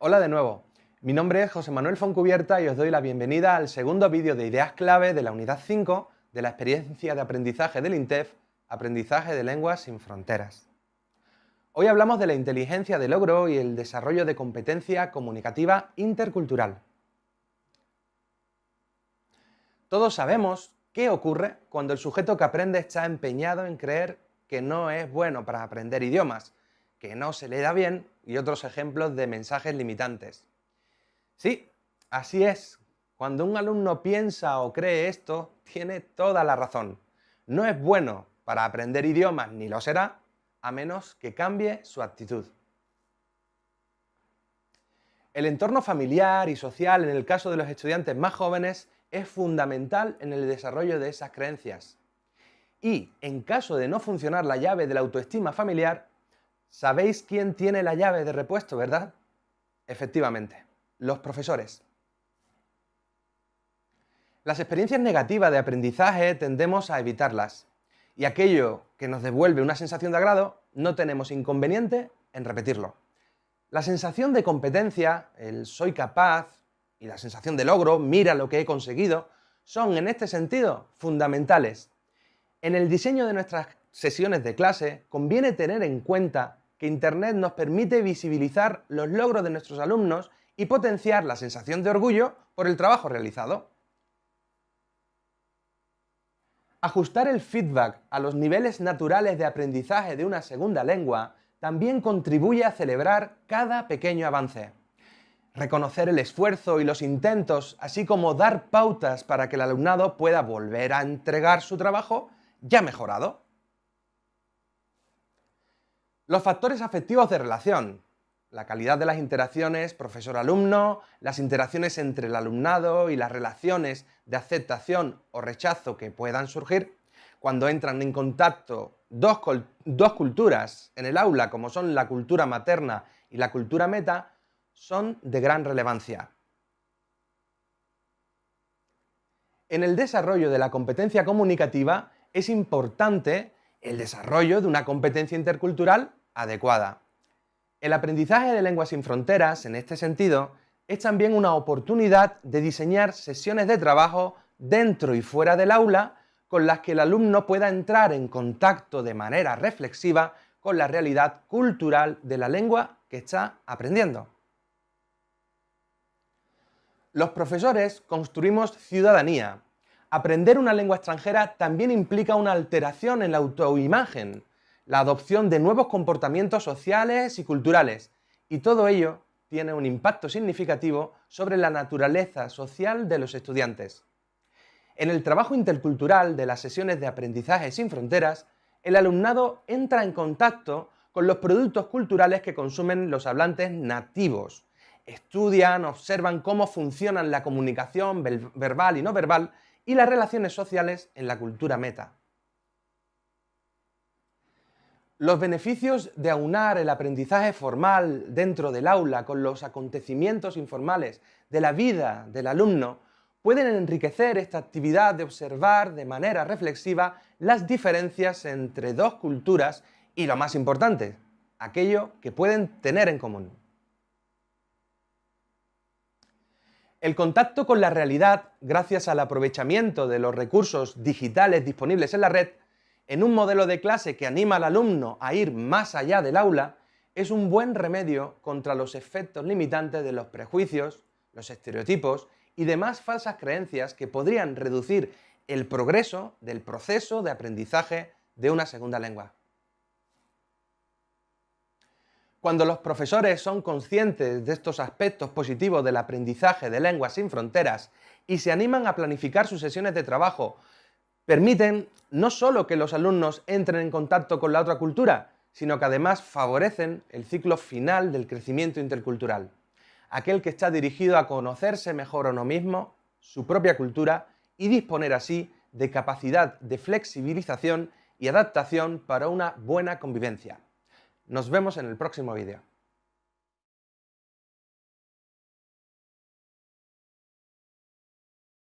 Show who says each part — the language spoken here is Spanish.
Speaker 1: Hola de nuevo, mi nombre es José Manuel Foncubierta y os doy la bienvenida al segundo vídeo de ideas clave de la unidad 5 de la experiencia de aprendizaje del INTEF, Aprendizaje de Lenguas sin Fronteras. Hoy hablamos de la inteligencia de logro y el desarrollo de competencia comunicativa intercultural. Todos sabemos qué ocurre cuando el sujeto que aprende está empeñado en creer que no es bueno para aprender idiomas, que no se le da bien y otros ejemplos de mensajes limitantes. Sí, así es. Cuando un alumno piensa o cree esto, tiene toda la razón. No es bueno para aprender idiomas ni lo será, a menos que cambie su actitud. El entorno familiar y social en el caso de los estudiantes más jóvenes es fundamental en el desarrollo de esas creencias. Y en caso de no funcionar la llave de la autoestima familiar, Sabéis quién tiene la llave de repuesto, ¿verdad? Efectivamente, los profesores. Las experiencias negativas de aprendizaje tendemos a evitarlas y aquello que nos devuelve una sensación de agrado no tenemos inconveniente en repetirlo. La sensación de competencia, el soy capaz y la sensación de logro, mira lo que he conseguido, son en este sentido fundamentales. En el diseño de nuestras sesiones de clase conviene tener en cuenta que Internet nos permite visibilizar los logros de nuestros alumnos y potenciar la sensación de orgullo por el trabajo realizado. Ajustar el feedback a los niveles naturales de aprendizaje de una segunda lengua también contribuye a celebrar cada pequeño avance. Reconocer el esfuerzo y los intentos, así como dar pautas para que el alumnado pueda volver a entregar su trabajo ya mejorado. Los factores afectivos de relación, la calidad de las interacciones profesor-alumno, las interacciones entre el alumnado y las relaciones de aceptación o rechazo que puedan surgir cuando entran en contacto dos, culturas en el aula, como son la cultura materna y la cultura meta, son de gran relevancia. En el desarrollo de la competencia comunicativa es importante el desarrollo de una competencia intercultural adecuada. El aprendizaje de lenguas sin fronteras, en este sentido, es también una oportunidad de diseñar sesiones de trabajo dentro y fuera del aula con las que el alumno pueda entrar en contacto de manera reflexiva con la realidad cultural de la lengua que está aprendiendo. Los profesores construimos ciudadanía. Aprender una lengua extranjera también implica una alteración en la autoimagen, la adopción de nuevos comportamientos sociales y culturales, y todo ello tiene un impacto significativo sobre la naturaleza social de los estudiantes. En el trabajo intercultural de las sesiones de aprendizaje sin fronteras, el alumnado entra en contacto con los productos culturales que consumen los hablantes nativos. Estudian, observan cómo funcionan la comunicación verbal y no verbal y las relaciones sociales en la cultura meta. Los beneficios de aunar el aprendizaje formal dentro del aula con los acontecimientos informales de la vida del alumno pueden enriquecer esta actividad de observar de manera reflexiva las diferencias entre dos culturas y lo más importante, aquello que pueden tener en común. El contacto con la realidad, gracias al aprovechamiento de los recursos digitales disponibles en la red, en un modelo de clase que anima al alumno a ir más allá del aula, es un buen remedio contra los efectos limitantes de los prejuicios, los estereotipos y demás falsas creencias que podrían reducir el progreso del proceso de aprendizaje de una segunda lengua. Cuando los profesores son conscientes de estos aspectos positivos del aprendizaje de lenguas sin fronteras y se animan a planificar sus sesiones de trabajo permiten no solo que los alumnos entren en contacto con la otra cultura, sino que además favorecen el ciclo final del crecimiento intercultural, aquel que está dirigido a conocerse mejor a uno mismo, su propia cultura y disponer así de capacidad de flexibilización y adaptación para una buena convivencia. Nos vemos en el próximo vídeo.